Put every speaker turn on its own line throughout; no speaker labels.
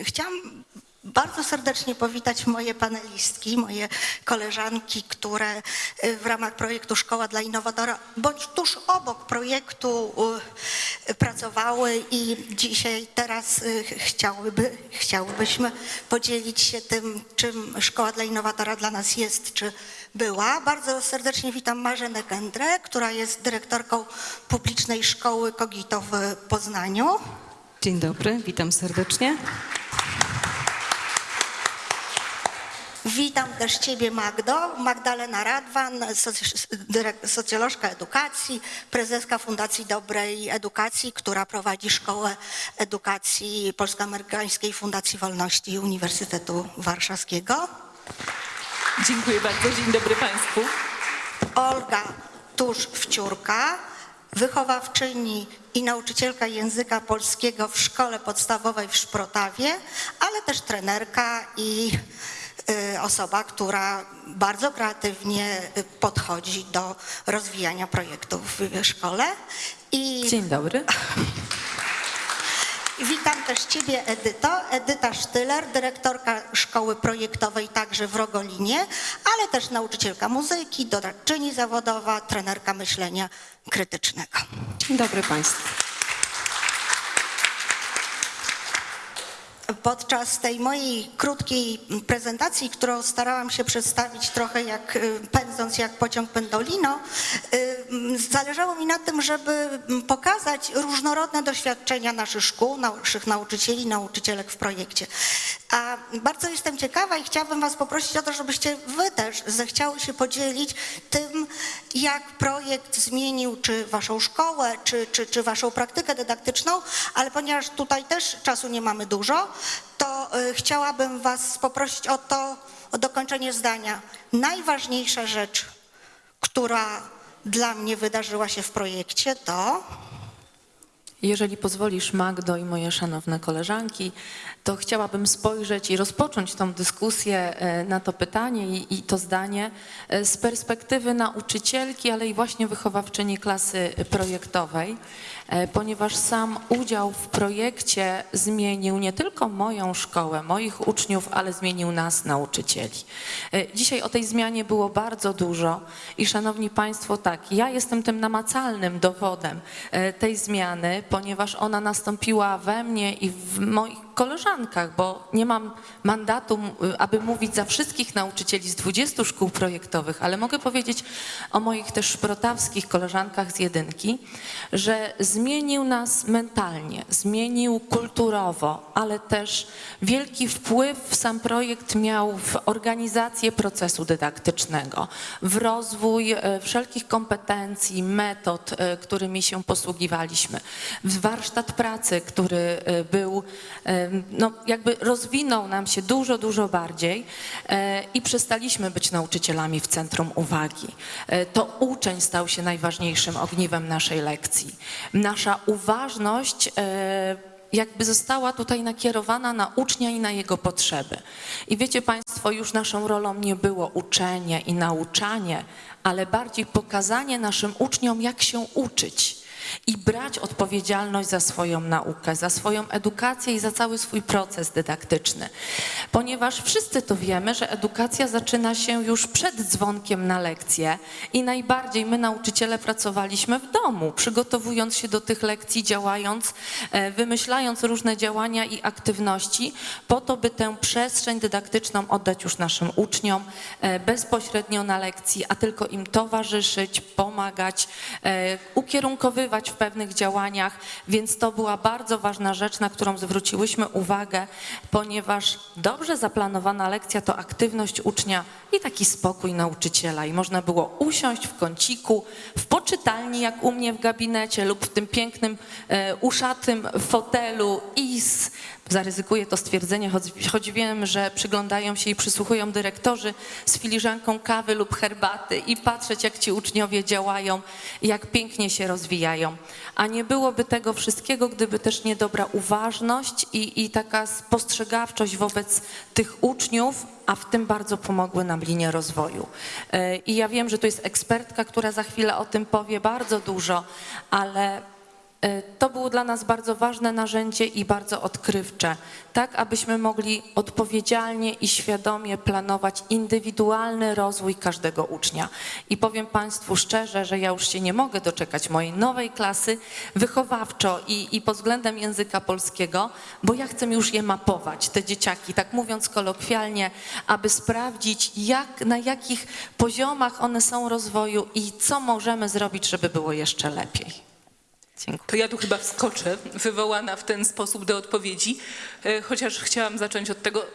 Chciałam bardzo serdecznie powitać moje panelistki, moje koleżanki, które y, w ramach projektu Szkoła dla Innowatora bądź tuż obok projektu y, pracowały i dzisiaj teraz y, chciałyby, chciałybyśmy podzielić się tym, czym Szkoła dla Innowatora dla nas jest, czy była. Bardzo serdecznie witam Marzenę Kędrę, która jest dyrektorką publicznej szkoły Kogito w Poznaniu.
Dzień dobry, witam serdecznie.
Witam też Ciebie, Magdo. Magdalena Radwan, socjolożka edukacji, prezeska Fundacji Dobrej Edukacji, która prowadzi Szkołę Edukacji Polsko-Amerykańskiej Fundacji Wolności Uniwersytetu Warszawskiego.
Dziękuję bardzo, dzień dobry Państwu.
Olga Tusz-Wciórka, wychowawczyni i nauczycielka języka polskiego w szkole podstawowej w Szprotawie, ale też trenerka i osoba, która bardzo kreatywnie y, podchodzi do rozwijania projektów w szkole. I
Dzień dobry.
Witam też Ciebie, Edyto. Edyta Sztyler, dyrektorka szkoły projektowej także w Rogolinie, ale też nauczycielka muzyki, doradczyni zawodowa, trenerka myślenia krytycznego.
Dzień dobry Państwu.
Podczas tej mojej krótkiej prezentacji, którą starałam się przedstawić trochę jak y, pędząc jak pociąg pendolino, y, zależało mi na tym, żeby pokazać różnorodne doświadczenia naszych szkół, naszych nauczycieli, nauczycielek w projekcie. A bardzo jestem ciekawa i chciałabym Was poprosić o to, żebyście Wy też zechciały się podzielić tym, jak projekt zmienił czy Waszą szkołę, czy, czy, czy Waszą praktykę dydaktyczną, ale ponieważ tutaj też czasu nie mamy dużo, to y, chciałabym Was poprosić o to, o dokończenie zdania. Najważniejsza rzecz, która dla mnie wydarzyła się w projekcie, to
Jeżeli pozwolisz, Magdo i moje szanowne koleżanki, to chciałabym spojrzeć i rozpocząć tą dyskusję e, na to pytanie i, i to zdanie e, z perspektywy nauczycielki, ale i właśnie wychowawczyni klasy projektowej, e, ponieważ sam udział w projekcie zmienił nie tylko moją szkołę, moich uczniów, ale zmienił nas, nauczycieli. E, Dzisiaj o tej zmianie było bardzo dużo i szanowni Państwo, tak, ja jestem tym namacalnym dowodem e, tej zmiany, ponieważ ona nastąpiła we mnie i w moich koleżankach, bo nie mam mandatu, m, aby mówić za wszystkich nauczycieli z 20 szkół projektowych, ale mogę powiedzieć o moich też szprotawskich koleżankach z jedynki, że zmienił nas mentalnie, zmienił kulturowo, ale też wielki wpływ sam projekt miał w organizację procesu dydaktycznego, w rozwój e, wszelkich kompetencji, metod, e, którymi się posługiwaliśmy, w warsztat pracy, który e, był, no jakby rozwinął nam się dużo, dużo bardziej e, i przestaliśmy być nauczycielami w centrum uwagi. E, To uczeń stał się najważniejszym ogniwem naszej lekcji. Nasza uważność e, jakby została tutaj nakierowana na ucznia i na jego potrzeby. I wiecie Państwo, już naszą rolą nie było uczenie i nauczanie, ale bardziej pokazanie naszym uczniom, jak się uczyć i brać odpowiedzialność za swoją naukę, za swoją edukację i za cały swój proces dydaktyczny. Ponieważ wszyscy to wiemy, że edukacja zaczyna się już przed dzwonkiem na lekcję i najbardziej my nauczyciele pracowaliśmy w domu, przygotowując się do tych lekcji, działając, e, wymyślając różne działania i aktywności po to, by tę przestrzeń dydaktyczną oddać już naszym uczniom e, bezpośrednio na lekcji, a tylko im towarzyszyć, pomagać, e, ukierunkowywać w pewnych działaniach, więc to była bardzo ważna rzecz, na którą zwróciłyśmy uwagę, ponieważ dobrze zaplanowana lekcja to aktywność ucznia i taki spokój nauczyciela. I można było usiąść w kąciku, w poczytalni jak u mnie w gabinecie lub w tym pięknym, e, uszatym fotelu i z zaryzykuję to stwierdzenie, choć, choć wiem, że przyglądają się i przysłuchują dyrektorzy z filiżanką kawy lub herbaty i patrzeć, jak ci uczniowie działają, jak pięknie się rozwijają. A nie byłoby tego wszystkiego, gdyby też nie dobra uważność i, i taka spostrzegawczość wobec tych uczniów, a w tym bardzo pomogły nam linie rozwoju. E, I ja wiem, że to jest ekspertka, która za chwilę o tym powie bardzo dużo, ale To było dla nas bardzo ważne narzędzie i bardzo odkrywcze, tak abyśmy mogli odpowiedzialnie i świadomie planować indywidualny rozwój każdego ucznia. I powiem Państwu szczerze, że ja już się nie mogę doczekać mojej nowej klasy wychowawczo i, i pod względem języka polskiego, bo ja chcę już je mapować, te dzieciaki, tak mówiąc kolokwialnie, aby sprawdzić, jak, na jakich poziomach one są rozwoju i co możemy zrobić, żeby było jeszcze lepiej. Dziękuję.
To ja tu chyba wskoczę, wywołana w ten sposób do odpowiedzi, e, chociaż chciałam zacząć od tego. e,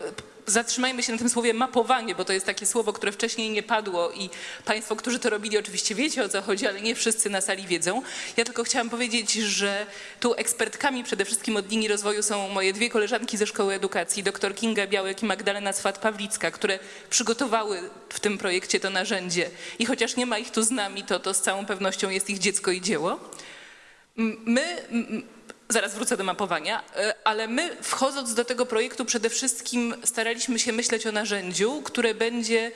Zatrzymajmy się na tym słowie mapowanie, bo to jest takie słowo, które wcześniej nie padło i Państwo, którzy to robili, oczywiście wiecie o co chodzi, ale nie wszyscy na sali wiedzą. Ja tylko chciałam powiedzieć, że tu ekspertkami przede wszystkim od linii rozwoju są moje dwie koleżanki ze Szkoły Edukacji, dr Kinga Białek i Magdalena Swat-Pawlicka, które przygotowały w tym projekcie to narzędzie. I chociaż nie ma ich tu z nami, to to z całą pewnością jest ich dziecko i dzieło. My, zaraz wrócę do mapowania, e, ale my wchodząc do tego projektu przede wszystkim staraliśmy się myśleć o narzędziu, które będzie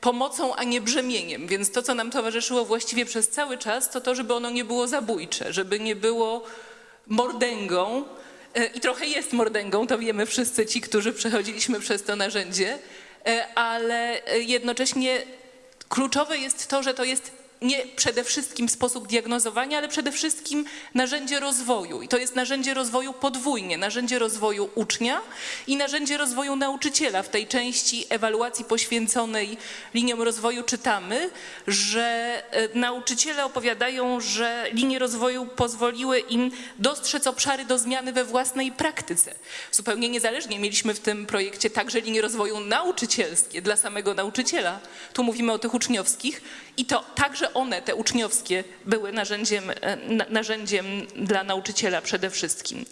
pomocą, a nie brzemieniem. Więc to, co nam towarzyszyło właściwie przez cały czas, to to, żeby ono nie było zabójcze, żeby nie było mordęgą. E, I trochę jest mordęgą, to wiemy wszyscy ci, którzy przechodziliśmy przez to narzędzie, e, ale jednocześnie kluczowe jest to, że to jest nie przede wszystkim sposób diagnozowania, ale przede wszystkim narzędzie rozwoju. I to jest narzędzie rozwoju podwójnie, narzędzie rozwoju ucznia i narzędzie rozwoju nauczyciela. W tej części ewaluacji poświęconej liniom rozwoju czytamy, że e, nauczyciele opowiadają, że linie rozwoju pozwoliły im dostrzec obszary do zmiany we własnej praktyce. Zupełnie niezależnie mieliśmy w tym projekcie także linie rozwoju nauczycielskie dla samego nauczyciela. Tu mówimy o tych uczniowskich i to także one, te uczniowskie, były narzędziem, e, na- narzędziem dla nauczyciela przede wszystkim.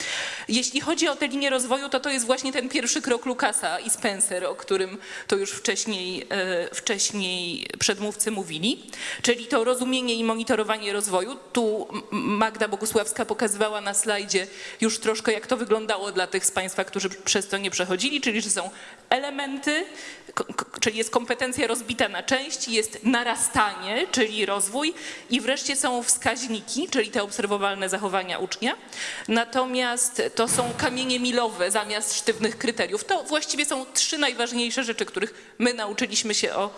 Jeśli chodzi o te linie rozwoju, to to jest właśnie ten pierwszy krok Lukasa i Spencer, o którym to już wcześniej, e, wcześniej przedmówcy mówili, czyli to rozumienie i monitorowanie rozwoju. Tu Magda Bogusławska pokazywała na slajdzie już troszkę, jak to wyglądało dla tych z Państwa, którzy przez to nie przechodzili, czyli że są elementy, czyli jest kompetencja rozbita na części, jest narastanie, czyli rozwój i wreszcie są wskaźniki, czyli te obserwowalne zachowania ucznia. Natomiast to są kamienie milowe zamiast sztywnych kryteriów. To właściwie są trzy najważniejsze rzeczy, których my nauczyliśmy się o,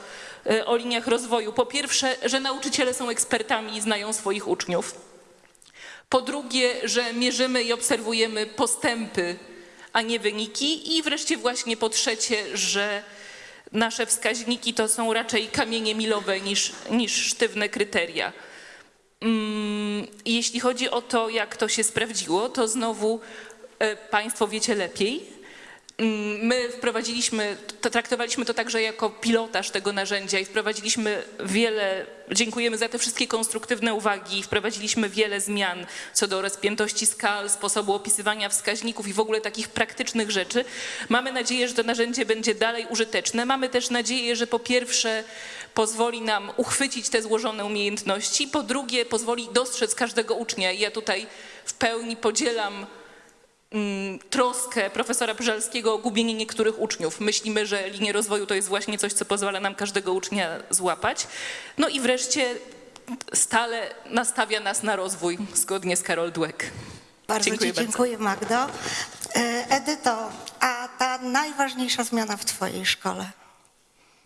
e, o liniach rozwoju. Po pierwsze, że nauczyciele są ekspertami i znają swoich uczniów. Po drugie, że mierzymy i obserwujemy postępy, a nie wyniki. I wreszcie właśnie po trzecie, że nasze wskaźniki to są raczej kamienie milowe niż, niż sztywne kryteria. Mm, Jeśli chodzi o to, jak to się sprawdziło, to znowu e, Państwo wiecie lepiej. Mm, My wprowadziliśmy, to traktowaliśmy to także jako pilotaż tego narzędzia i wprowadziliśmy wiele, dziękujemy za te wszystkie konstruktywne uwagi, wprowadziliśmy wiele zmian co do rozpiętości skal, sposobu opisywania wskaźników i w ogóle takich praktycznych rzeczy. Mamy nadzieję, że to narzędzie będzie dalej użyteczne. Mamy też nadzieję, że po pierwsze pozwoli nam uchwycić te złożone umiejętności, po drugie pozwoli dostrzec każdego ucznia. I ja tutaj w pełni podzielam troskę profesora Brzelskiego o gubienie niektórych uczniów. Myślimy, że linie rozwoju to jest właśnie coś, co pozwala nam każdego ucznia złapać. No i wreszcie stale nastawia nas na rozwój, zgodnie z Karol Dweck.
Bardzo
Dziękuję
Ci
bardzo.
dziękuję, Magdo. E, Edyto, a ta najważniejsza zmiana w Twojej szkole?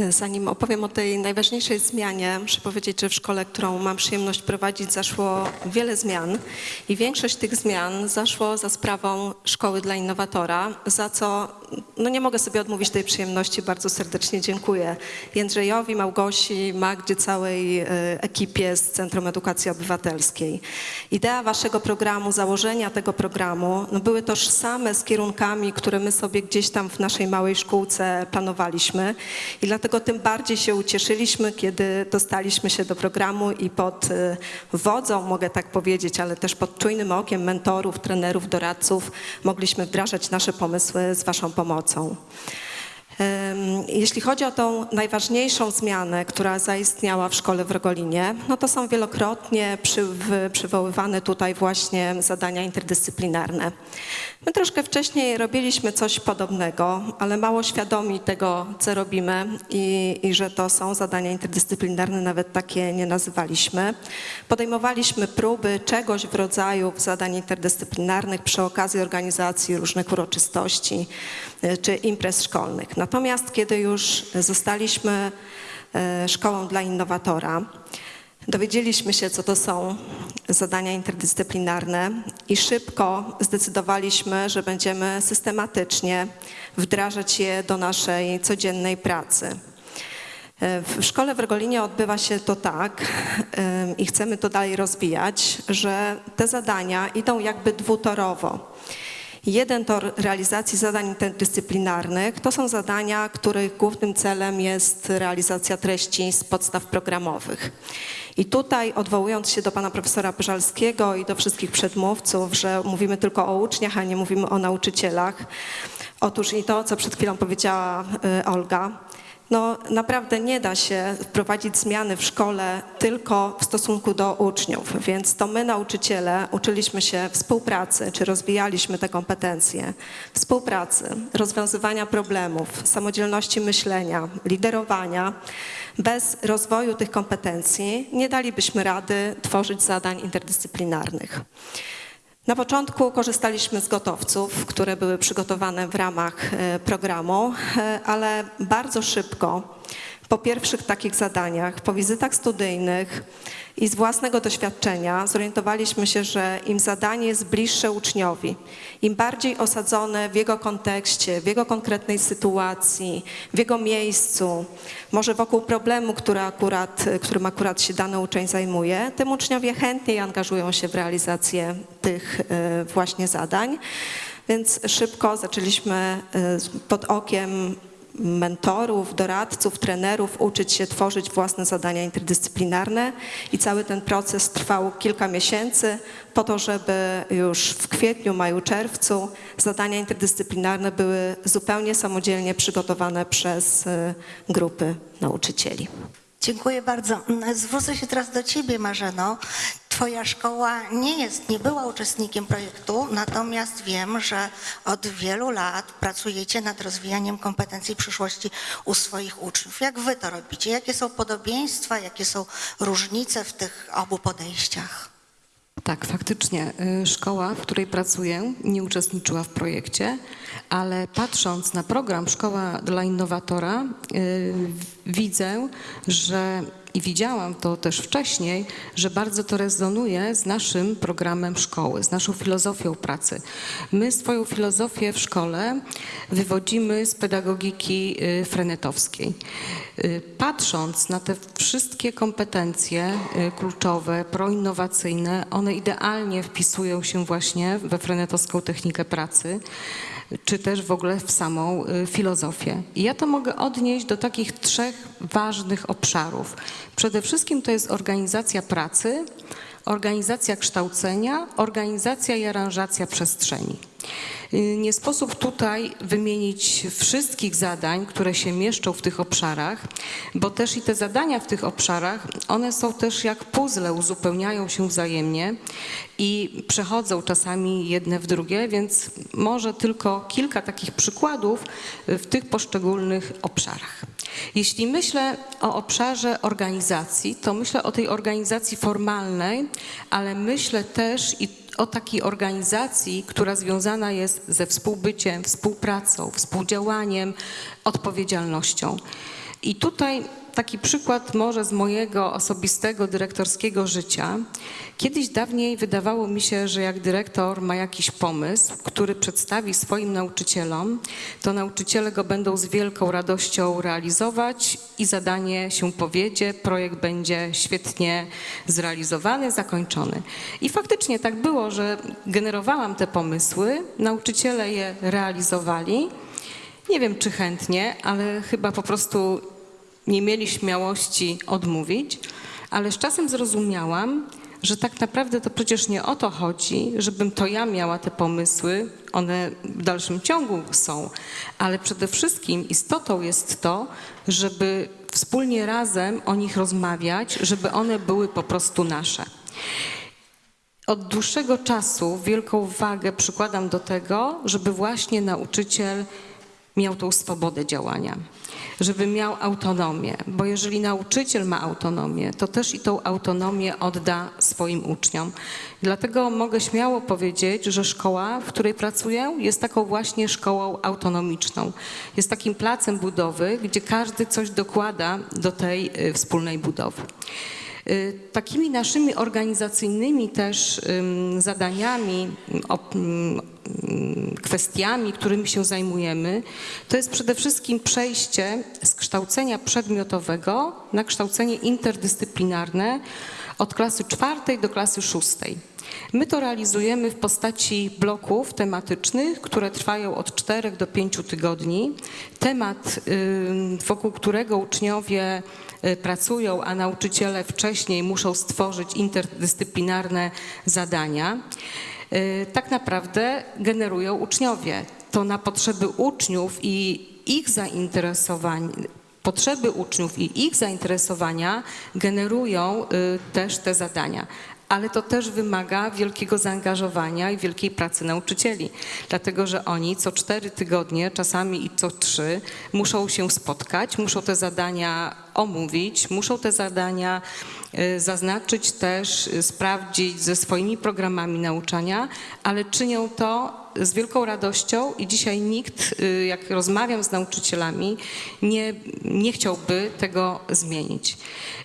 Zanim opowiem o tej najważniejszej zmianie, muszę powiedzieć, że w szkole, którą mam przyjemność prowadzić, zaszło wiele zmian i większość tych zmian zaszło za sprawą Szkoły dla Innowatora, za co no nie mogę sobie odmówić tej przyjemności. Bardzo serdecznie dziękuję Jędrzejowi, Małgosi, Magdzie, całej e, ekipie z Centrum Edukacji Obywatelskiej. Idea waszego programu, założenia tego programu no były tożsame z kierunkami, które my sobie gdzieś tam w naszej małej szkółce planowaliśmy i dlatego tym bardziej się ucieszyliśmy, kiedy dostaliśmy się do programu i pod e, wodzą, mogę tak powiedzieć, ale też pod czujnym okiem mentorów, trenerów, doradców mogliśmy wdrażać nasze pomysły z waszą pomocą. Jeśli chodzi o tą najważniejszą zmianę, która zaistniała w szkole w Rogolinie, no to są wielokrotnie przywoływane tutaj właśnie zadania interdyscyplinarne. My troszkę wcześniej robiliśmy coś podobnego, ale mało świadomi tego, co robimy i, i że to są zadania interdyscyplinarne, nawet takie nie nazywaliśmy. Podejmowaliśmy próby czegoś w rodzaju zadań interdyscyplinarnych przy okazji organizacji różnych uroczystości e, czy imprez szkolnych. Natomiast kiedy już zostaliśmy e, szkołą dla innowatora, Dowiedzieliśmy się, co to są zadania interdyscyplinarne i szybko zdecydowaliśmy, że będziemy systematycznie wdrażać je do naszej codziennej pracy. W szkole w Rogolinie odbywa się to tak ym, i chcemy to dalej rozwijać, że te zadania idą jakby dwutorowo. Jeden tor realizacji zadań interdyscyplinarnych to są zadania, których głównym celem jest realizacja treści z podstaw programowych. I tutaj odwołując się do pana profesora Pyżalskiego i do wszystkich przedmówców, że mówimy tylko o uczniach, a nie mówimy o nauczycielach. Otóż i to, co przed chwilą powiedziała y, Olga, no naprawdę nie da się wprowadzić zmiany w szkole tylko w stosunku do uczniów, więc to my nauczyciele uczyliśmy się współpracy, czy rozwijaliśmy te kompetencje, współpracy, rozwiązywania problemów, samodzielności myślenia, liderowania. Bez rozwoju tych kompetencji nie dalibyśmy rady tworzyć zadań interdyscyplinarnych. Na początku korzystaliśmy z gotowców, które były przygotowane w ramach e, programu, e, ale bardzo szybko po pierwszych takich zadaniach, po wizytach studyjnych i z własnego doświadczenia zorientowaliśmy się, że im zadanie jest bliższe uczniowi, im bardziej osadzone w jego kontekście, w jego konkretnej sytuacji, w jego miejscu, może wokół problemu, który akurat, którym akurat się dany uczeń zajmuje, tym uczniowie chętniej angażują się w realizację tych e, właśnie zadań. Więc szybko zaczęliśmy e, pod okiem mentorów, doradców, trenerów uczyć się tworzyć własne zadania interdyscyplinarne i cały ten proces trwał kilka miesięcy po to, żeby już w kwietniu, maju, czerwcu zadania interdyscyplinarne były zupełnie samodzielnie przygotowane przez y, grupy nauczycieli.
Dziękuję bardzo. Zwrócę się teraz do Ciebie, Marzeno. Twoja szkoła nie jest, nie była uczestnikiem projektu, natomiast wiem, że od wielu lat pracujecie nad rozwijaniem kompetencji przyszłości u swoich uczniów. Jak Wy to robicie? Jakie są podobieństwa, jakie są różnice w tych obu podejściach?
Tak, faktycznie. y, Szkoła, w której pracuję, nie uczestniczyła w projekcie, ale patrząc na program Szkoła dla Innowatora, y, widzę, że i widziałam to też wcześniej, że bardzo to rezonuje z naszym programem szkoły, z naszą filozofią pracy. My swoją filozofię w szkole wywodzimy z pedagogiki y, frenetowskiej. Y, Patrząc na te wszystkie kompetencje kluczowe, proinnowacyjne, one idealnie wpisują się właśnie we frenetowską technikę pracy czy też w ogóle w samą y, filozofię. I ja to mogę odnieść do takich trzech ważnych obszarów. Przede wszystkim to jest organizacja pracy, organizacja kształcenia, organizacja i aranżacja przestrzeni. Y, Nie sposób tutaj wymienić wszystkich zadań, które się mieszczą w tych obszarach, bo też i te zadania w tych obszarach, one są też jak puzzle, uzupełniają się wzajemnie i przechodzą czasami jedne w drugie, więc może tylko kilka takich przykładów w tych poszczególnych obszarach. Jeśli myślę o obszarze organizacji, to myślę o tej organizacji formalnej, ale myślę też i o takiej organizacji, która związana jest ze współbyciem, współpracą, współdziałaniem, odpowiedzialnością. I tutaj taki przykład może z mojego osobistego dyrektorskiego życia. Kiedyś dawniej wydawało mi się, że jak dyrektor ma jakiś pomysł, który przedstawi swoim nauczycielom, to nauczyciele go będą z wielką radością realizować i zadanie się powiedzie, projekt będzie świetnie zrealizowany, zakończony. I faktycznie tak było, że generowałam te pomysły, nauczyciele je realizowali. Nie wiem, czy chętnie, ale chyba po prostu nie mieli śmiałości odmówić, ale z czasem zrozumiałam, że tak naprawdę to przecież nie o to chodzi, żebym to ja miała te pomysły, one w dalszym ciągu są, ale przede wszystkim istotą jest to, żeby wspólnie razem o nich rozmawiać, żeby one były po prostu nasze. Od dłuższego czasu wielką wagę przykładam do tego, żeby właśnie nauczyciel miał tą swobodę działania, żeby miał autonomię, bo jeżeli nauczyciel ma autonomię, to też i tą autonomię odda swoim uczniom. Dlatego mogę śmiało powiedzieć, że szkoła, w której pracuję, jest taką właśnie szkołą autonomiczną. Jest takim placem budowy, gdzie każdy coś dokłada do tej y, wspólnej budowy. Y, Takimi naszymi organizacyjnymi też zadaniami, kwestiami, którymi się zajmujemy, to jest przede wszystkim przejście z kształcenia przedmiotowego na kształcenie interdyscyplinarne od klasy czwartej do klasy szóstej. My to realizujemy w postaci bloków tematycznych, które trwają od 4 do 5 tygodni. Temat, wokół którego uczniowie pracują, a nauczyciele wcześniej muszą stworzyć interdyscyplinarne zadania, y, tak naprawdę generują uczniowie. To na potrzeby uczniów i ich zainteresowań, potrzeby uczniów i ich zainteresowania generują y, też te zadania. Ale to też wymaga wielkiego zaangażowania i wielkiej pracy nauczycieli, dlatego że oni co cztery tygodnie, czasami i co trzy, muszą się spotkać, muszą te zadania omówić, muszą te zadania y, zaznaczyć też, y, sprawdzić ze swoimi programami nauczania, ale czynią to z wielką radością i dzisiaj nikt, y, jak rozmawiam z nauczycielami, nie, nie chciałby tego zmienić.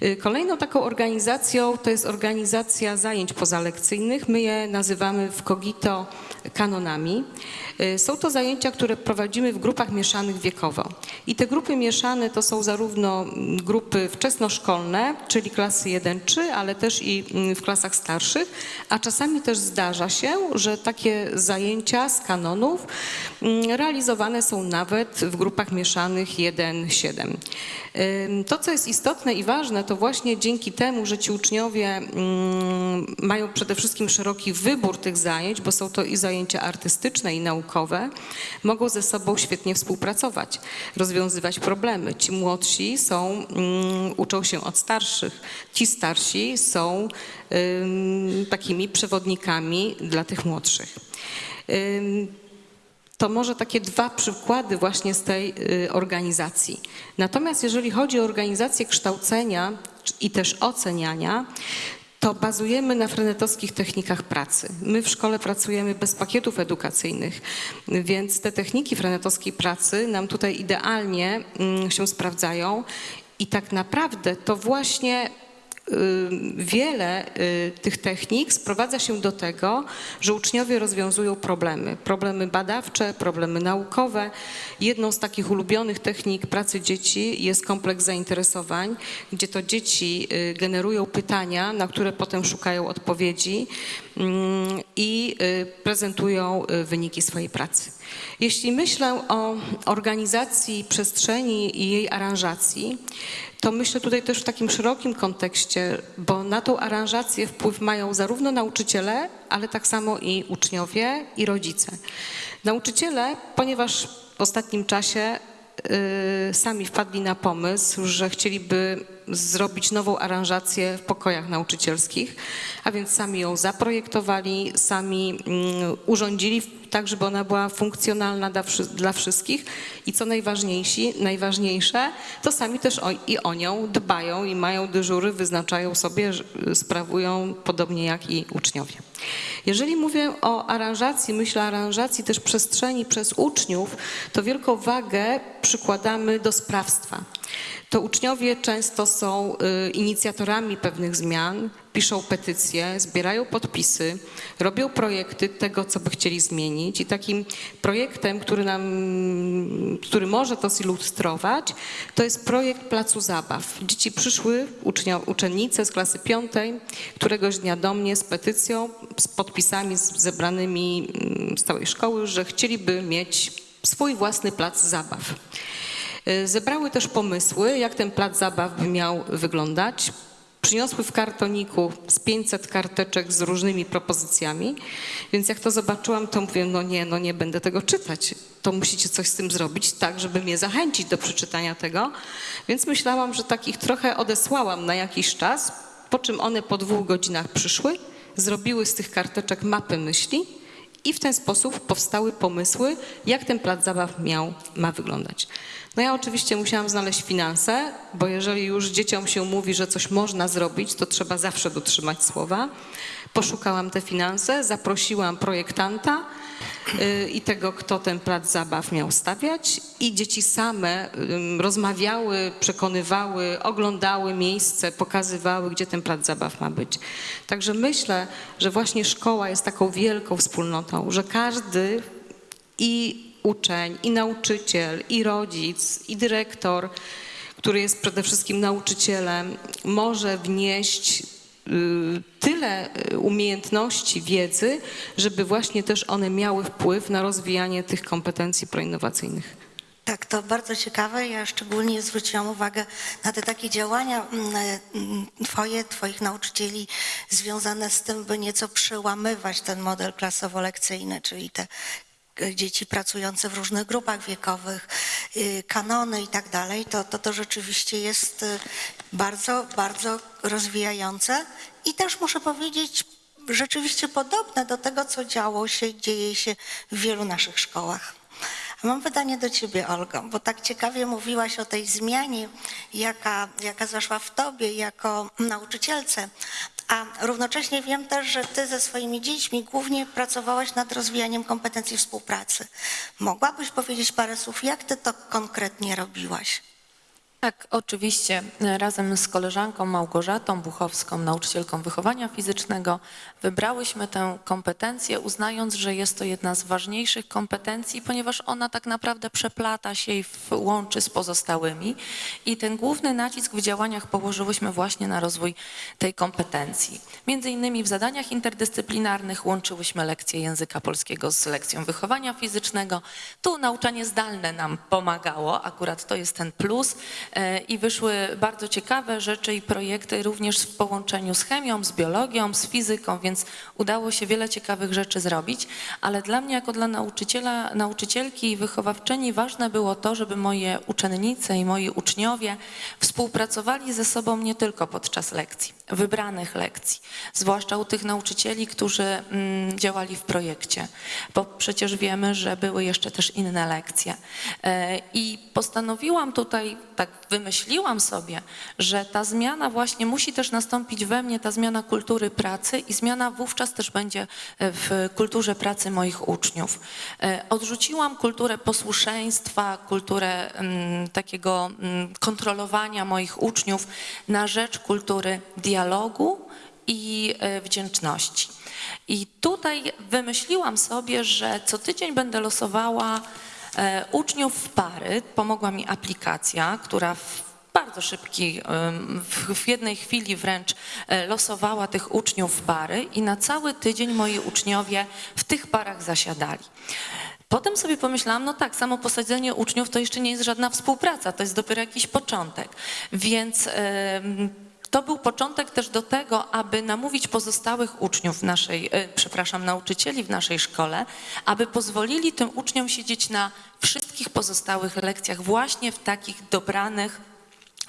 Y, Kolejną taką organizacją to jest organizacja zajęć pozalekcyjnych. My je nazywamy w Kogito kanonami. Y, Są to zajęcia, które prowadzimy w grupach mieszanych wiekowo. I te grupy mieszane to są zarówno mm, grupy wczesnoszkolne, czyli klasy 1-3, ale też i mm, w klasach starszych, a czasami też zdarza się, że takie zajęcia z kanonów mm, realizowane są nawet w grupach mieszanych 1-7. Ym, To, co jest istotne i ważne, to właśnie dzięki temu, że ci uczniowie mm, mają przede wszystkim szeroki wybór tych zajęć, bo są to i zajęcia artystyczne, i naukowe, mogą ze sobą świetnie współpracować, rozwiązywać problemy. Ci młodsi są, mm, uczą się od starszych, ci starsi są takimi przewodnikami dla tych młodszych. To może takie dwa przykłady właśnie z tej y, organizacji. Natomiast jeżeli chodzi o organizację kształcenia i też oceniania, to bazujemy na frenetowskich technikach pracy. My w szkole pracujemy bez pakietów edukacyjnych, więc te techniki frenetowskiej pracy nam tutaj idealnie mm, się sprawdzają i tak naprawdę to właśnie wiele y, tych technik sprowadza się do tego, że uczniowie rozwiązują problemy. Problemy badawcze, problemy naukowe. Jedną z takich ulubionych technik pracy dzieci jest kompleks zainteresowań, gdzie to dzieci y, generują pytania, na które potem szukają odpowiedzi mm, i y, prezentują y, wyniki swojej pracy. Jeśli myślę o organizacji przestrzeni i jej aranżacji, to myślę tutaj też w takim szerokim kontekście, bo na tą aranżację wpływ mają zarówno nauczyciele, ale tak samo i uczniowie i rodzice. Nauczyciele, ponieważ w ostatnim czasie y, sami wpadli na pomysł, że chcieliby zrobić nową aranżację w pokojach nauczycielskich, a więc sami ją zaprojektowali, sami mm, urządzili tak, żeby ona była funkcjonalna dla, wszy- dla wszystkich i co najważniejsi, najważniejsze, to sami też o, i o nią dbają i mają dyżury, wyznaczają sobie, że- sprawują podobnie jak i uczniowie. Jeżeli mówię o aranżacji, myślę o aranżacji też przestrzeni przez uczniów, to wielką wagę przykładamy do sprawstwa. To uczniowie często są y, inicjatorami pewnych zmian, piszą petycje, zbierają podpisy, robią projekty tego, co by chcieli zmienić. I takim projektem, który nam, który może to zilustrować, to jest projekt Placu Zabaw. Dzieci przyszły, uczennice z klasy piątej, któregoś dnia do mnie z petycją, z podpisami zebranymi mm, z całej szkoły, że chcieliby mieć swój własny plac zabaw. Y, Zebrały też pomysły, jak ten plac zabaw miał wyglądać. przyniosły w kartoniku z 500 karteczek z różnymi propozycjami, więc jak to zobaczyłam, to mówię, no nie, no nie będę tego czytać. To musicie coś z tym zrobić tak, żeby mnie zachęcić do przeczytania tego. Więc myślałam, że takich trochę odesłałam na jakiś czas, po czym one po dwóch godzinach przyszły, zrobiły z tych karteczek mapy myśli i w ten sposób powstały pomysły, jak ten plac zabaw miał, ma wyglądać. No ja oczywiście musiałam znaleźć finanse, bo jeżeli już dzieciom się mówi, że coś można zrobić, to trzeba zawsze dotrzymać słowa. Poszukałam te finanse, zaprosiłam projektanta i tego, kto ten plac zabaw miał stawiać i dzieci same rozmawiały, przekonywały, oglądały miejsce, pokazywały, gdzie ten plac zabaw ma być. Także myślę, że właśnie szkoła jest taką wielką wspólnotą, że każdy i uczeń, i nauczyciel, i rodzic, i dyrektor, który jest przede wszystkim nauczycielem, może wnieść y, tyle y, umiejętności, wiedzy, żeby właśnie też one miały wpływ na rozwijanie tych kompetencji proinnowacyjnych.
Tak, to bardzo ciekawe. Ja szczególnie zwróciłam uwagę na te takie działania mm, mm, twoje, twoich nauczycieli związane z tym, by nieco przełamywać ten model klasowo-lekcyjny, czyli te dzieci pracujące w różnych grupach wiekowych, y, kanony i tak dalej, to, to to rzeczywiście jest y, bardzo, bardzo rozwijające i też muszę powiedzieć rzeczywiście podobne do tego, co działo się, dzieje się w wielu naszych szkołach. Mam pytanie do ciebie, Olgo, bo tak ciekawie mówiłaś o tej zmianie, jaka, jaka zaszła w tobie jako nauczycielce, a równocześnie wiem też, że ty ze swoimi dziećmi głównie pracowałaś nad rozwijaniem kompetencji współpracy. Mogłabyś powiedzieć parę słów, jak ty to konkretnie robiłaś?
Tak, oczywiście. Razem z koleżanką Małgorzatą Buchowską, nauczycielką wychowania fizycznego, wybrałyśmy tę kompetencję, uznając, że jest to jedna z ważniejszych kompetencji, ponieważ ona tak naprawdę przeplata się i łączy z pozostałymi. I ten główny nacisk w działaniach położyłyśmy właśnie na rozwój tej kompetencji. Między innymi w zadaniach interdyscyplinarnych łączyłyśmy lekcję języka polskiego z lekcją wychowania fizycznego. Tu nauczanie zdalne nam pomagało, akurat to jest ten plus. E, I wyszły bardzo ciekawe rzeczy i projekty również w połączeniu z chemią, z biologią, z fizyką, więc udało się wiele ciekawych rzeczy zrobić. Ale dla mnie, jako dla nauczyciela, nauczycielki i wychowawczyni, ważne było to, żeby moje uczennice i moi uczniowie współpracowali ze sobą nie tylko podczas lekcji, wybranych lekcji, zwłaszcza u tych nauczycieli, którzy mm, działali w projekcie, bo przecież wiemy, że były jeszcze też inne lekcje. E, I postanowiłam tutaj, tak wymyśliłam sobie, że ta zmiana właśnie musi też nastąpić we mnie, ta zmiana kultury pracy i zmiana wówczas też będzie e, w kulturze pracy moich uczniów. E, Odrzuciłam kulturę posłuszeństwa, kulturę mm, takiego mm, kontrolowania moich uczniów na rzecz kultury dialogu i e, wdzięczności. I tutaj wymyśliłam sobie, że co tydzień będę losowała e, uczniów w pary. Pomogła mi aplikacja, która w bardzo szybki, em, w, jednej chwili wręcz e, losowała tych uczniów w pary i na cały tydzień moi uczniowie w tych parach zasiadali. Potem sobie pomyślałam, no tak, samo posadzenie uczniów to jeszcze nie jest żadna współpraca, to jest dopiero jakiś początek. Więc to był początek też do tego, aby namówić pozostałych uczniów naszej, e, przepraszam, nauczycieli w naszej szkole, aby pozwolili tym uczniom siedzieć na wszystkich pozostałych lekcjach właśnie w takich dobranych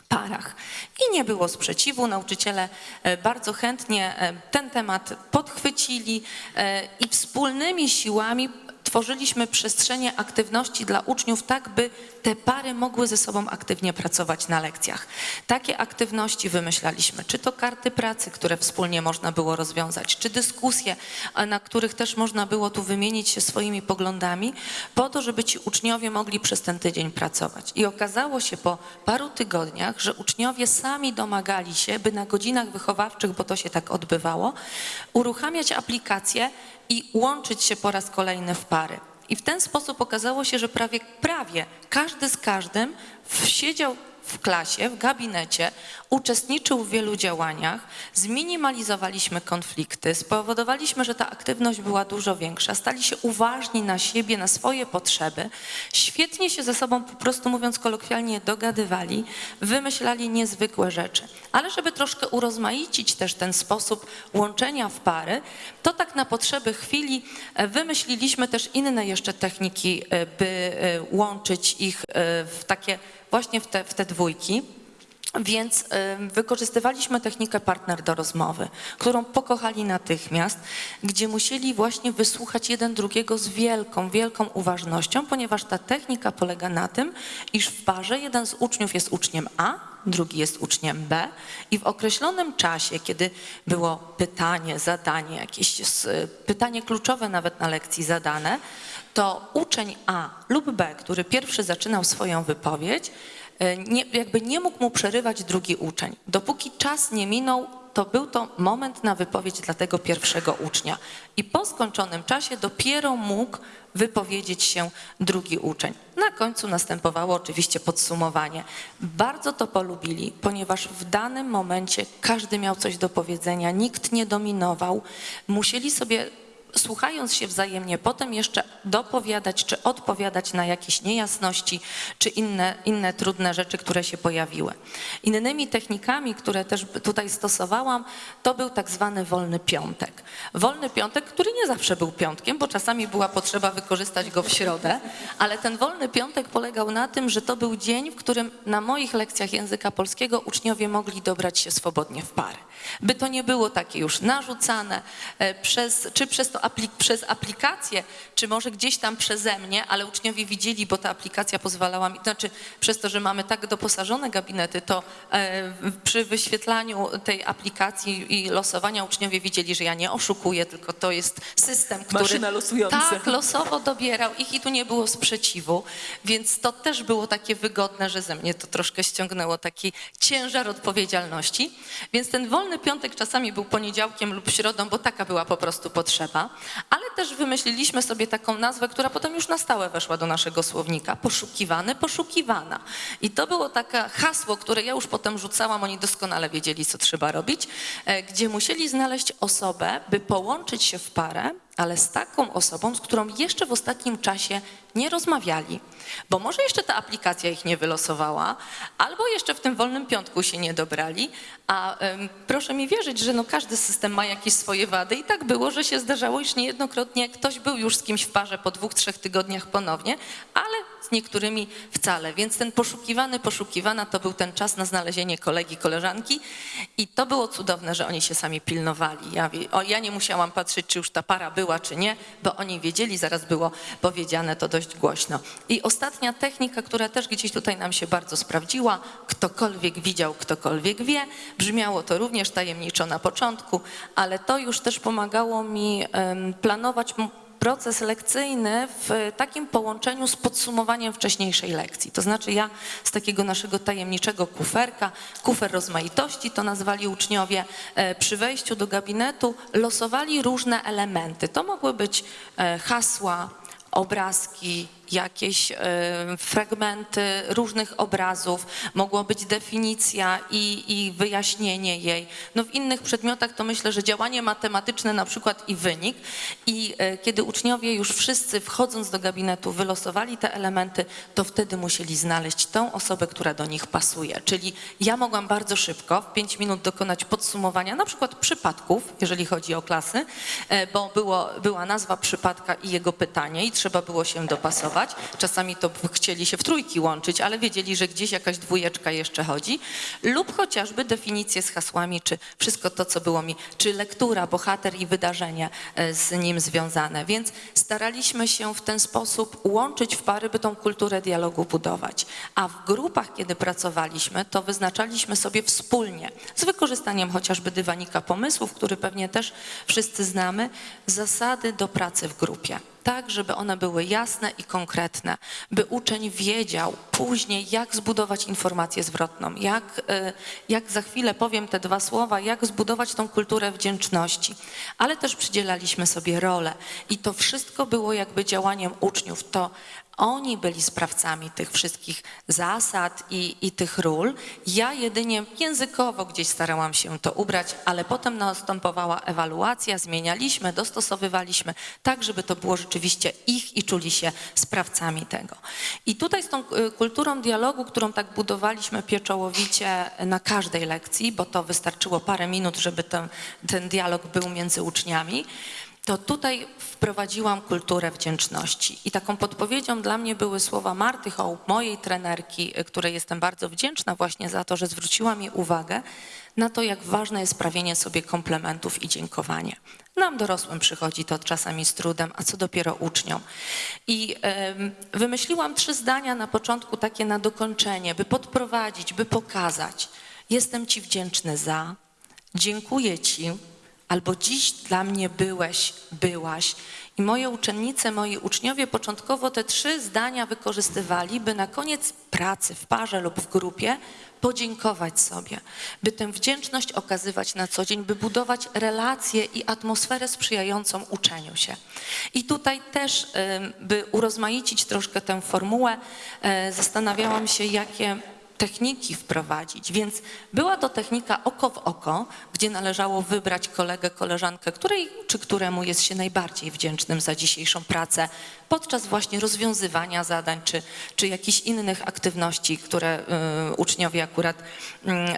parach. I nie było sprzeciwu. Nauczyciele e, bardzo chętnie e, ten temat podchwycili i wspólnymi siłami tworzyliśmy przestrzenie aktywności dla uczniów, tak by te pary mogły ze sobą aktywnie pracować na lekcjach. Takie aktywności wymyślaliśmy, czy to karty pracy, które wspólnie można było rozwiązać, czy dyskusje, na których też można było tu wymienić się swoimi poglądami, po to, żeby ci uczniowie mogli przez ten tydzień pracować. I okazało się po paru tygodniach, że uczniowie sami domagali się, by na godzinach wychowawczych, bo to się tak odbywało, uruchamiać aplikacje i łączyć się po raz kolejny w pary. I w ten sposób okazało się, że prawie, prawie każdy z każdym siedział w klasie, w gabinecie, uczestniczył w wielu działaniach, zminimalizowaliśmy konflikty, spowodowaliśmy, że ta aktywność była dużo większa, stali się uważni na siebie, na swoje potrzeby, świetnie się ze sobą, po prostu mówiąc kolokwialnie, dogadywali, wymyślali niezwykłe rzeczy. Ale żeby troszkę urozmaicić też ten sposób łączenia w pary, to tak na potrzeby chwili e, wymyśliliśmy też inne jeszcze techniki, e, by e, łączyć ich w takie właśnie w te, w te dwójki. Więc y, wykorzystywaliśmy technikę partner do rozmowy, którą pokochali natychmiast, gdzie musieli właśnie wysłuchać jeden drugiego z wielką, wielką uważnością, ponieważ ta technika polega na tym, iż w parze jeden z uczniów jest uczniem A, drugi jest uczniem B i w określonym czasie, kiedy było pytanie, zadanie, jakieś s- pytanie kluczowe nawet na lekcji zadane, to uczeń A lub B, który pierwszy zaczynał swoją wypowiedź, nie, jakby nie mógł mu przerywać drugi uczeń. Dopóki czas nie minął, to był to moment na wypowiedź dla tego pierwszego ucznia. I po skończonym czasie dopiero mógł wypowiedzieć się drugi uczeń. Na końcu następowało oczywiście podsumowanie. Bardzo to polubili, ponieważ w danym momencie każdy miał coś do powiedzenia, nikt nie dominował. Musieli sobie słuchając się wzajemnie, potem jeszcze dopowiadać czy odpowiadać na jakieś niejasności czy inne, inne trudne rzeczy, które się pojawiły. Innymi technikami, które też tutaj stosowałam, to był tak zwany wolny piątek. Wolny piątek, który nie zawsze był piątkiem, bo czasami była potrzeba wykorzystać go w środę, ale ten wolny piątek polegał na tym, że to był dzień, w którym na moich lekcjach języka polskiego uczniowie mogli dobrać się swobodnie w pary. By to nie było takie już narzucane e, przez, czy przez, to aplik- przez aplikację, czy może gdzieś tam przeze mnie, ale uczniowie widzieli, bo ta aplikacja pozwalała mi, znaczy przez to, że mamy tak doposażone gabinety, to e, przy wyświetlaniu tej aplikacji i losowania uczniowie widzieli, że ja nie oszukuję, tylko to jest system, który
Maszyna losująca.
tak, losowo dobierał ich i tu nie było sprzeciwu, więc to też było takie wygodne, że ze mnie to troszkę ściągnęło taki ciężar odpowiedzialności. Więc ten wolny piątek czasami był poniedziałkiem lub środą, bo taka była po prostu potrzeba, ale też wymyśliliśmy sobie taką nazwę, która potem już na stałe weszła do naszego słownika. Poszukiwany, poszukiwana. I to było takie hasło, które ja już potem rzucałam, oni doskonale wiedzieli, co trzeba robić, e, gdzie musieli znaleźć osobę, by połączyć się w parę, ale z taką osobą, z którą jeszcze w ostatnim czasie nie rozmawiali. Bo może jeszcze ta aplikacja ich nie wylosowała, albo jeszcze w tym wolnym piątku się nie dobrali, a em, proszę mi wierzyć, że no każdy system ma jakieś swoje wady i tak było, że się zdarzało, iż niejednokrotnie ktoś był już z kimś w parze po dwóch, trzech tygodniach ponownie, ale z niektórymi wcale. Więc ten poszukiwany, poszukiwana to był ten czas na znalezienie kolegi, koleżanki i to było cudowne, że oni się sami pilnowali. Ja, o, ja nie musiałam patrzeć, czy już ta para była, czy nie, bo oni wiedzieli, zaraz było powiedziane to dość głośno. I ostatnia technika, która też gdzieś tutaj nam się bardzo sprawdziła, ktokolwiek widział, ktokolwiek wie, brzmiało to również tajemniczo na początku, ale to już też pomagało mi planować proces lekcyjny w takim połączeniu z podsumowaniem wcześniejszej lekcji. To znaczy ja z takiego naszego tajemniczego kuferka, kufer rozmaitości to nazwali uczniowie, e, przy wejściu do gabinetu losowali różne elementy. To mogły być e, hasła, obrazki, jakieś e, fragmenty różnych obrazów, mogło być definicja i, i wyjaśnienie jej. No w innych przedmiotach to myślę, że działanie matematyczne na przykład i wynik. I e, kiedy uczniowie już wszyscy wchodząc do gabinetu wylosowali te elementy, to wtedy musieli znaleźć tą osobę, która do nich pasuje. Czyli ja mogłam bardzo szybko, w pięć minut dokonać podsumowania na przykład przypadków, jeżeli chodzi o klasy, e, bo było, była nazwa przypadka i jego pytanie i trzeba było się dopasować. Czasami to chcieli się w trójki łączyć, ale wiedzieli, że gdzieś jakaś dwójeczka jeszcze chodzi. Lub chociażby definicje z hasłami, czy wszystko to, co było mi, czy lektura, bohater i wydarzenie e, z nim związane. Więc staraliśmy się w ten sposób łączyć w pary, by tą kulturę dialogu budować. A w grupach, kiedy pracowaliśmy, to wyznaczaliśmy sobie wspólnie, z wykorzystaniem chociażby dywanika pomysłów, który pewnie też wszyscy znamy, zasady do pracy w grupie tak, żeby one były jasne i konkretne, by uczeń wiedział później, jak zbudować informację zwrotną, jak, y, jak za chwilę powiem te dwa słowa, jak zbudować tą kulturę wdzięczności. Ale też przydzielaliśmy sobie role i to wszystko było jakby działaniem uczniów. To Oni byli sprawcami tych wszystkich zasad i, i tych ról. Ja jedynie językowo gdzieś starałam się to ubrać, ale potem następowała ewaluacja, zmienialiśmy, dostosowywaliśmy, tak żeby to było rzeczywiście ich i czuli się sprawcami tego. I tutaj z tą y, kulturą dialogu, którą tak budowaliśmy pieczołowicie na każdej lekcji, bo to wystarczyło parę minut, żeby ten, ten dialog był między uczniami, to tutaj wprowadziłam kulturę wdzięczności. I taką podpowiedzią dla mnie były słowa Marty Hołb, mojej trenerki, y, której jestem bardzo wdzięczna właśnie za to, że zwróciła mi uwagę na to, jak ważne jest sprawienie sobie komplementów i dziękowanie. Nam dorosłym przychodzi to czasami z trudem, a co dopiero uczniom. I wymyśliłam trzy zdania na początku, takie na dokończenie, by podprowadzić, by pokazać. Jestem Ci wdzięczny za, dziękuję Ci, albo dziś dla mnie byłeś, byłaś. I moje uczennice, moi uczniowie początkowo te trzy zdania wykorzystywali, by na koniec pracy w parze lub w grupie podziękować sobie, by tę wdzięczność okazywać na co dzień, by budować relacje i atmosferę sprzyjającą uczeniu się. I tutaj też, by urozmaicić troszkę tę formułę, e, zastanawiałam się, jakie techniki wprowadzić. Więc była to technika oko w oko, gdzie należało wybrać kolegę, koleżankę, której czy któremu jest się najbardziej wdzięcznym za dzisiejszą pracę podczas właśnie rozwiązywania zadań czy, czy jakichś innych aktywności, które y, uczniowie akurat y,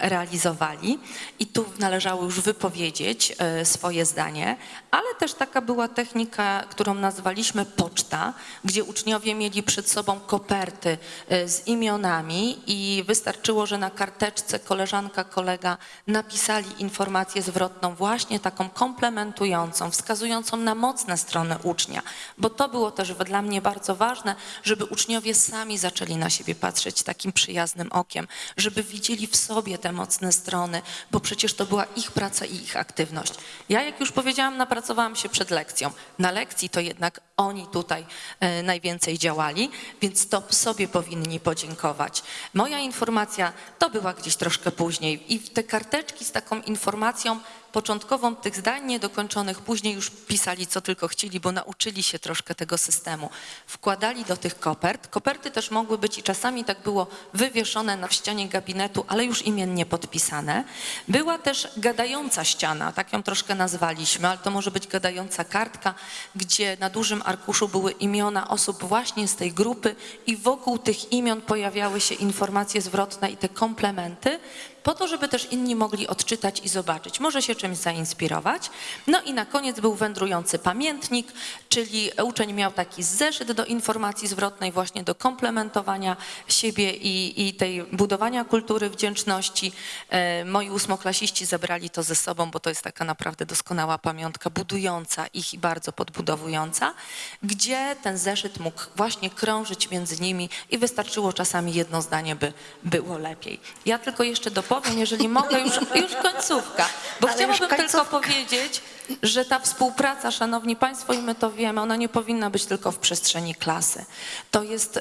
realizowali. I tu należało już wypowiedzieć y, swoje zdanie, ale też taka była technika, którą nazwaliśmy poczta, gdzie uczniowie mieli przed sobą koperty y, z imionami i wystarczyło, że na karteczce koleżanka, kolega napisali informację zwrotną, właśnie taką komplementującą, wskazującą na mocne strony ucznia, bo to było też dla mnie bardzo ważne, żeby uczniowie sami zaczęli na siebie patrzeć takim przyjaznym okiem, żeby widzieli w sobie te mocne strony, bo przecież to była ich praca i ich aktywność. Ja, jak już powiedziałam, napracowałam się przed lekcją. Na lekcji to jednak oni tutaj e, najwięcej działali, więc to sobie powinni podziękować. Moja informacja to była gdzieś troszkę później i te karteczki z taką informacją początkową tych zdań niedokończonych, później już pisali co tylko chcieli, bo nauczyli się troszkę tego systemu. Wkładali do tych kopert. Koperty też mogły być i czasami tak było wywieszone na ścianie gabinetu, ale już imiennie podpisane. Była też gadająca ściana, tak ją troszkę nazwaliśmy, ale to może być gadająca kartka, gdzie na dużym arkuszu były imiona osób właśnie z tej grupy i wokół tych imion pojawiały się informacje zwrotne i te komplementy, po to, żeby też inni mogli odczytać i zobaczyć, może się czymś zainspirować. No i na koniec był wędrujący pamiętnik, czyli uczeń miał taki zeszyt do informacji zwrotnej, właśnie do komplementowania siebie i, i tej budowania kultury wdzięczności. E, moi ósmoklasiści zabrali to ze sobą, bo to jest taka naprawdę doskonała pamiątka, budująca ich i bardzo podbudowująca, gdzie ten zeszyt mógł właśnie krążyć między nimi i wystarczyło czasami jedno zdanie, by było lepiej. Ja tylko jeszcze dopowiem, jeżeli mogę, już, już końcówka, bo
Ale
chciałabym tylko
końcówka.
powiedzieć, że ta współpraca, szanowni państwo, i my to wiemy, ona nie powinna być tylko w przestrzeni klasy. To jest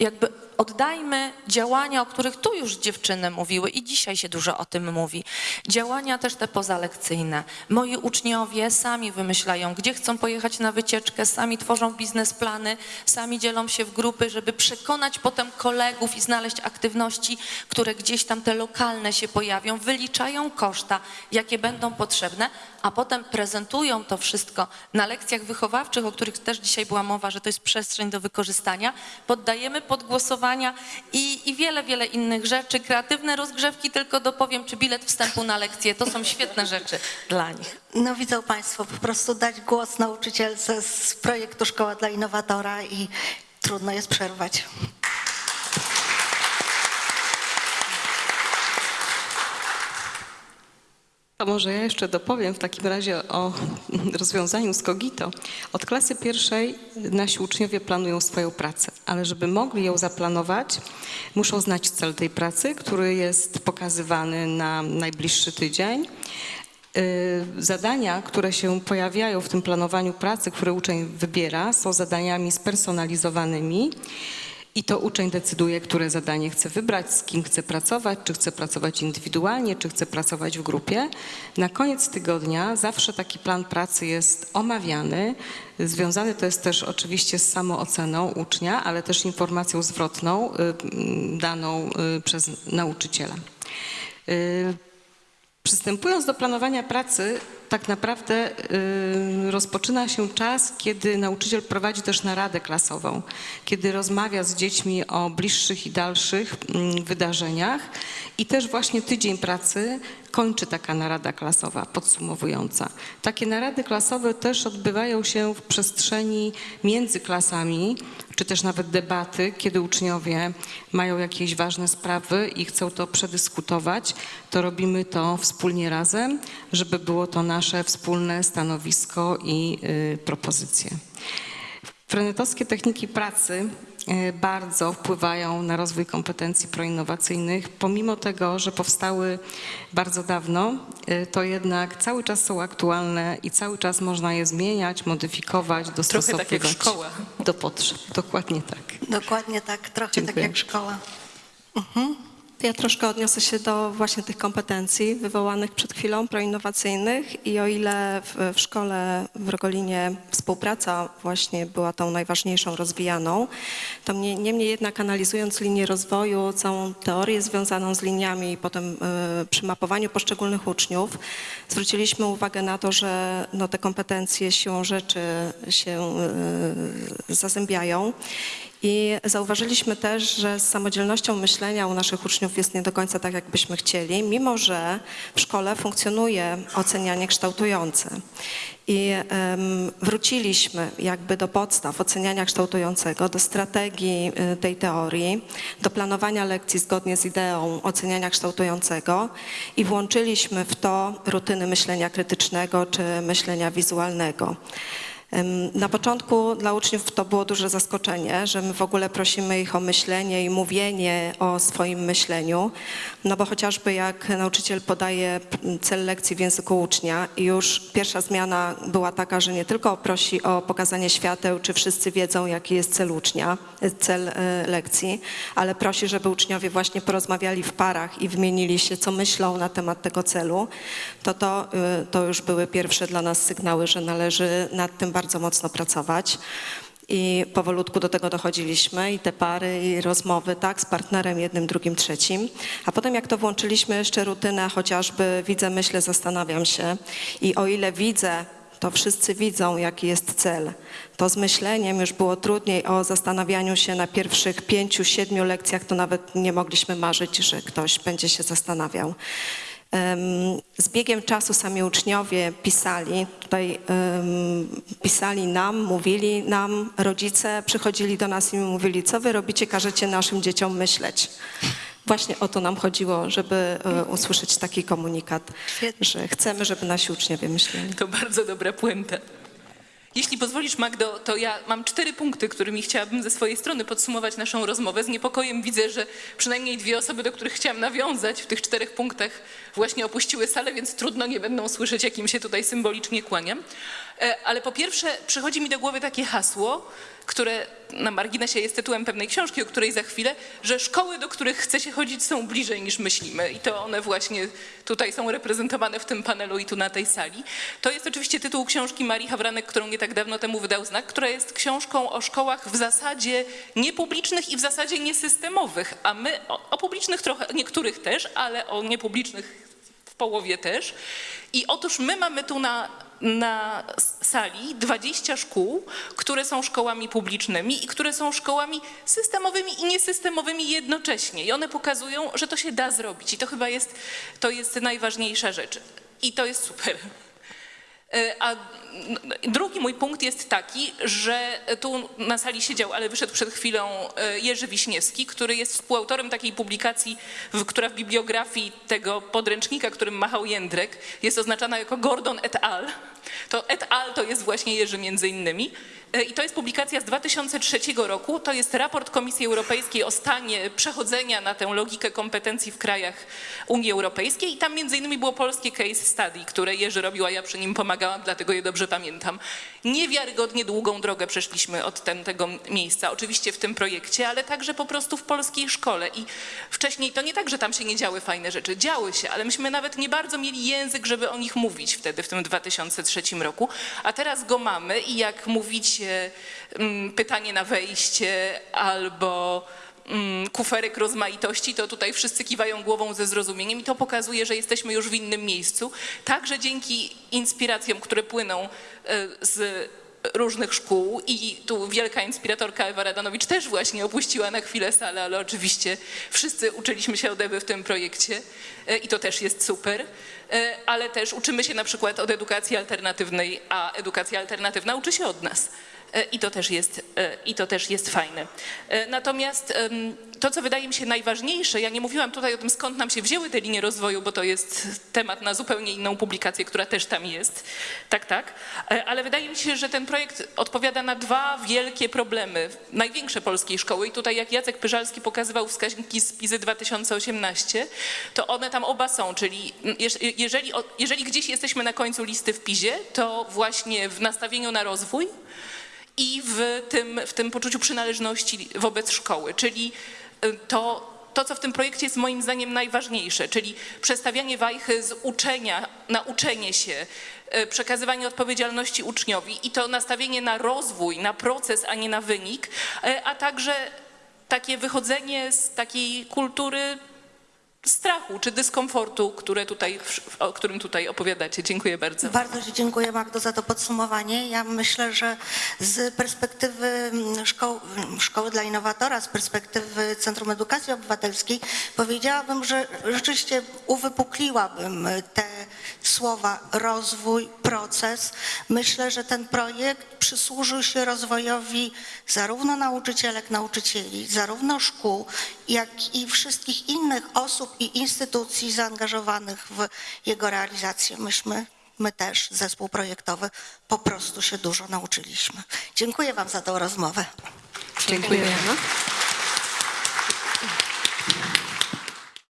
jakby oddajmy działania, o których tu już dziewczyny mówiły i dzisiaj się dużo o tym mówi. Działania też te pozalekcyjne. Moi uczniowie sami wymyślają, gdzie chcą pojechać na wycieczkę, sami tworzą biznesplany, sami dzielą się w grupy, żeby przekonać potem kolegów i znaleźć aktywności, które gdzieś tam te lokalne się pojawią, wyliczają koszta, jakie będą potrzebne, a potem prezentują to wszystko na lekcjach wychowawczych, o których też dzisiaj była mowa, że to jest przestrzeń do wykorzystania. Poddajemy pod i, i wiele, wiele innych rzeczy. Kreatywne rozgrzewki, tylko dopowiem, czy bilet wstępu na lekcje, to są świetne rzeczy dla nich.
No widzą Państwo, po prostu dać głos nauczycielce z projektu Szkoła dla Innowatora i trudno jest przerwać.
To może ja jeszcze dopowiem w takim razie o rozwiązaniu z Kogito. Od klasy pierwszej nasi uczniowie planują swoją pracę, ale żeby mogli ją zaplanować, muszą znać cel tej pracy, który jest pokazywany na najbliższy tydzień. Y, Zadania, które się pojawiają w tym planowaniu pracy, które uczeń wybiera, są zadaniami spersonalizowanymi I to uczeń decyduje, które zadanie chce wybrać, z kim chce pracować, czy chce pracować indywidualnie, czy chce pracować w grupie. Na koniec tygodnia zawsze taki plan pracy jest omawiany. Związany to jest też oczywiście z samooceną ucznia, ale też informacją zwrotną y, daną y, przez nauczyciela. Y, Przystępując do planowania pracy, tak naprawdę y, rozpoczyna się czas, kiedy nauczyciel prowadzi też naradę klasową, kiedy rozmawia z dziećmi o bliższych i dalszych mm, wydarzeniach i też właśnie tydzień pracy kończy taka narada klasowa podsumowująca. Takie narady klasowe też odbywają się w przestrzeni między klasami, czy też nawet debaty, kiedy uczniowie mają jakieś ważne sprawy i chcą to przedyskutować, to robimy to wspólnie razem, żeby było to nasze wspólne stanowisko i y, propozycje. Frenetowskie techniki pracy bardzo wpływają na rozwój kompetencji proinnowacyjnych. Pomimo tego, że powstały bardzo dawno, e, to jednak cały czas są aktualne i cały czas można je zmieniać, modyfikować,
Trochę
dostosowywać
tak jak szkoła.
do potrzeb. Dokładnie tak.
Dokładnie tak, trochę
Dziękuję.
tak jak szkoła.
Ja troszkę odniosę się do właśnie tych kompetencji wywołanych przed chwilą, proinnowacyjnych i o ile w, w szkole w Rogolinie współpraca właśnie była tą najważniejszą rozwijaną, to mnie, niemniej jednak analizując linię rozwoju, całą teorię związaną z liniami i potem y, przy mapowaniu poszczególnych uczniów, zwróciliśmy uwagę na to, że no, te kompetencje siłą rzeczy się y, zazębiają i zauważyliśmy też, że z samodzielnością myślenia u naszych uczniów jest nie do końca tak, jak byśmy chcieli, mimo że w szkole funkcjonuje ocenianie kształtujące. I wróciliśmy jakby do podstaw oceniania kształtującego, do strategii y, tej teorii, do planowania lekcji zgodnie z ideą oceniania kształtującego i włączyliśmy w to rutyny myślenia krytycznego czy myślenia wizualnego. Na początku dla uczniów to było duże zaskoczenie, że my w ogóle prosimy ich o myślenie i mówienie o swoim myśleniu, no bo chociażby jak nauczyciel podaje p- cel lekcji w języku ucznia i już pierwsza zmiana była taka, że nie tylko prosi o pokazanie świateł, czy wszyscy wiedzą, jaki jest cel ucznia, e, cel e, lekcji, ale prosi, żeby uczniowie właśnie porozmawiali w parach i wymienili się, co myślą na temat tego celu, to to, y, to już były pierwsze dla nas sygnały, że należy nad tym bardzo mocno pracować. I powolutku do tego dochodziliśmy i te pary i rozmowy, tak, z partnerem jednym, drugim, trzecim. A potem jak to włączyliśmy jeszcze rutynę, chociażby widzę, myślę, zastanawiam się i o ile widzę, to wszyscy widzą, jaki jest cel. To z myśleniem już było trudniej o zastanawianiu się na pierwszych pięciu, siedmiu lekcjach, to nawet nie mogliśmy marzyć, że ktoś będzie się zastanawiał. Z biegiem czasu sami uczniowie pisali, tutaj pisali nam, mówili nam, rodzice przychodzili do nas i mówili, co wy robicie, każecie naszym dzieciom myśleć. Właśnie o to nam chodziło, żeby e, usłyszeć taki komunikat,
Świetnie.
że chcemy, żeby nasi uczniowie myśleli.
To bardzo dobra puenta. Jeśli pozwolisz, Magdo, to ja mam cztery punkty, którymi chciałabym ze swojej strony podsumować naszą rozmowę. Z niepokojem widzę, że przynajmniej dwie osoby, do których chciałam nawiązać w tych czterech punktach, właśnie opuściły salę, więc trudno nie będą słyszeć, jakim się tutaj symbolicznie kłaniam. E, Ale po pierwsze, przychodzi mi do głowy takie hasło, które na marginesie jest tytułem pewnej książki, o której za chwilę, że szkoły, do których chce się chodzić, są bliżej niż myślimy. I to one właśnie tutaj są reprezentowane w tym panelu i tu na tej sali. To jest oczywiście tytuł książki Marii Hawranek, którą nie tak dawno temu wydał Znak, która jest książką o szkołach w zasadzie niepublicznych i w zasadzie niesystemowych, a my o, o publicznych trochę, niektórych też, ale o niepublicznych w połowie też. I otóż my mamy tu na, na sali 20 szkół, które są szkołami publicznymi i które są szkołami systemowymi i niesystemowymi jednocześnie. I one pokazują, że to się da zrobić. I to chyba jest, to jest najważniejsza rzecz. I to jest super. E, A drugi mój punkt jest taki, że tu na sali siedział, ale wyszedł przed chwilą e, Jerzy Wiśniewski, który jest współautorem takiej publikacji, która w bibliografii tego podręcznika, którym machał Jędrek, jest oznaczana jako Gordon et al. To et al. to jest właśnie Jerzy między innymi. E, I to jest publikacja z 2003 roku. To jest raport Komisji Europejskiej o stanie przechodzenia na tę logikę kompetencji w krajach Unii Europejskiej. I tam między innymi było polskie case study, które Jerzy robił, a ja przy nim pomagałam, dlatego je dobrze pamiętam. Niewiarygodnie długą drogę przeszliśmy od ten, tego miejsca, oczywiście w tym projekcie, ale także po prostu w polskiej szkole. I wcześniej to nie tak, że tam się nie działy fajne rzeczy, działy się, ale myśmy nawet nie bardzo mieli język, żeby o nich mówić wtedy, w tym 2003 roku, a teraz go mamy i jak mówicie mm, pytanie na wejście albo mm, kuferek rozmaitości, to tutaj wszyscy kiwają głową ze zrozumieniem i to pokazuje, że jesteśmy już w innym miejscu. Także dzięki inspiracjom, które płyną e, z różnych szkół i tu wielka inspiratorka Ewa Radanowicz też właśnie opuściła na chwilę salę, ale oczywiście wszyscy uczyliśmy się od Ewy w tym projekcie e, i to też jest super, E, ale też uczymy się na przykład od edukacji alternatywnej, a edukacja alternatywna uczy się od nas. E, I to też jest, e, i to też jest fajne. E, Natomiast to, co wydaje mi się najważniejsze, ja nie mówiłam tutaj o tym, skąd nam się wzięły te linie rozwoju, bo to jest temat na zupełnie inną publikację, która też tam jest. Tak, tak. Ale wydaje mi się, że ten projekt odpowiada na dwa wielkie problemy, największe polskiej szkoły. I tutaj, jak Jacek Pyżalski pokazywał wskaźniki z PIZY 2018, to one tam oba są, czyli jeż- jeżeli, jeżeli gdzieś jesteśmy na końcu listy w PIZie, to właśnie w nastawieniu na rozwój, i w tym, w tym poczuciu przynależności wobec szkoły, czyli y, to, to, co w tym projekcie jest moim zdaniem najważniejsze, czyli przestawianie wajchy z uczenia na uczenie się, y, przekazywanie odpowiedzialności uczniowi i to nastawienie na rozwój, na proces, a nie na wynik, y, a także takie wychodzenie z takiej kultury strachu czy dyskomfortu, które tutaj, o którym tutaj opowiadacie. Dziękuję bardzo.
Bardzo Ci dziękuję Magdo za to podsumowanie. Ja myślę, że z perspektywy mm, szkoł, mm, Szkoły dla Innowatora, z perspektywy Centrum Edukacji Obywatelskiej powiedziałabym, że rzeczywiście uwypukliłabym te słowa rozwój, proces. Myślę, że ten projekt przysłużył się rozwojowi zarówno nauczycielek, nauczycieli, zarówno szkół, jak i wszystkich innych osób i instytucji zaangażowanych w jego realizację. Myśmy, my też, zespół projektowy, po prostu się dużo nauczyliśmy. Dziękuję Wam za tą rozmowę.
Dziękujemy.